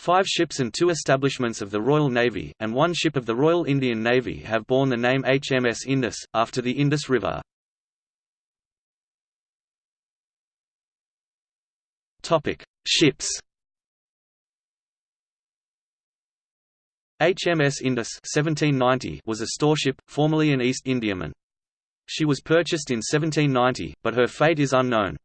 Five ships and two establishments of the Royal Navy, and one ship of the Royal Indian Navy have borne the name HMS Indus, after the Indus River. Ships HMS Indus 1790 was a storeship, formerly an East Indiaman. She was purchased in 1790, but her fate is unknown.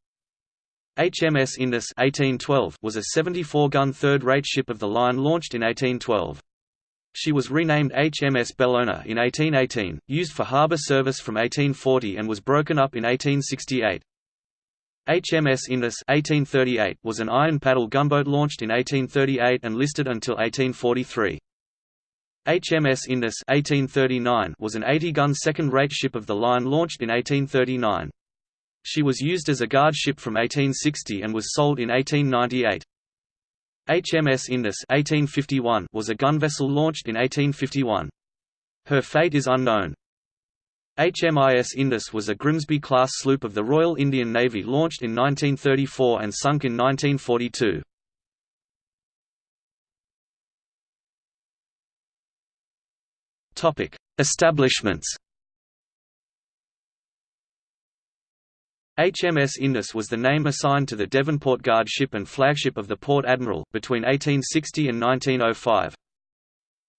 HMS Indus 1812 was a 74-gun third-rate ship of the line launched in 1812. She was renamed HMS Bellona in 1818, used for harbour service from 1840 and was broken up in 1868. HMS Indus 1838 was an iron paddle gunboat launched in 1838 and listed until 1843. HMS Indus 1839 was an 80-gun second-rate ship of the line launched in 1839. She was used as a guard ship from 1860 and was sold in 1898. HMS Indus 1851 was a gun vessel launched in 1851. Her fate is unknown. HMIS Indus was a Grimsby-class sloop of the Royal Indian Navy launched in 1934 and sunk in 1942. Establishments HMS Indus was the name assigned to the Devonport Guard ship and flagship of the Port Admiral, between 1860 and 1905.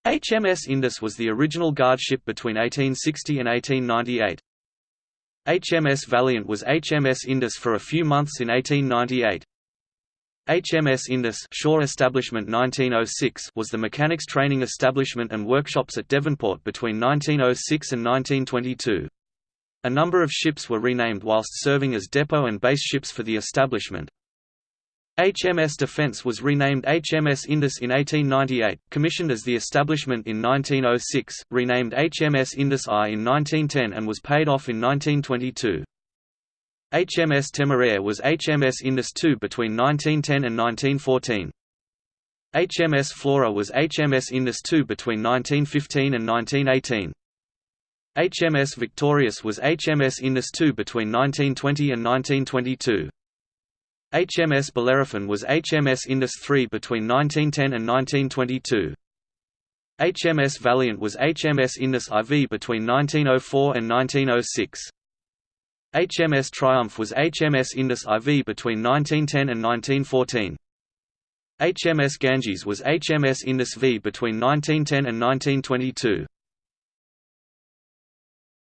HMS Indus was the original guard ship between 1860 and 1898. HMS Valiant was HMS Indus for a few months in 1898. HMS Indus Shore Establishment 1906 was the mechanics training establishment and workshops at Devonport between 1906 and 1922. A number of ships were renamed whilst serving as depot and base ships for the establishment. HMS Defence was renamed HMS Indus in 1898, commissioned as the establishment in 1906, renamed HMS Indus I in 1910 and was paid off in 1922. HMS Temeraire was HMS Indus II between 1910 and 1914. HMS Flora was HMS Indus II between 1915 and 1918. HMS Victorious was HMS Indus II between 1920 and 1922. HMS Bellerophon was HMS Indus III between 1910 and 1922. HMS Valiant was HMS Indus IV between 1904 and 1906. HMS Triumph was HMS Indus IV between 1910 and 1914. HMS Ganges was HMS Indus V between 1910 and 1922.